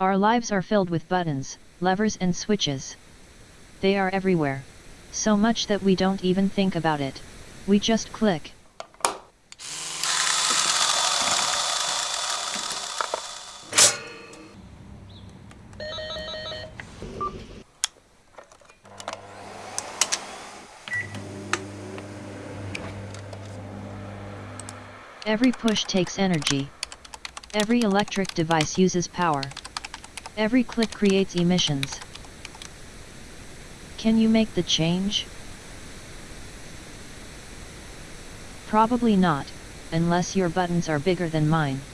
Our lives are filled with buttons, levers and switches. They are everywhere. So much that we don't even think about it. We just click. Every push takes energy. Every electric device uses power. Every click creates emissions. Can you make the change? Probably not, unless your buttons are bigger than mine.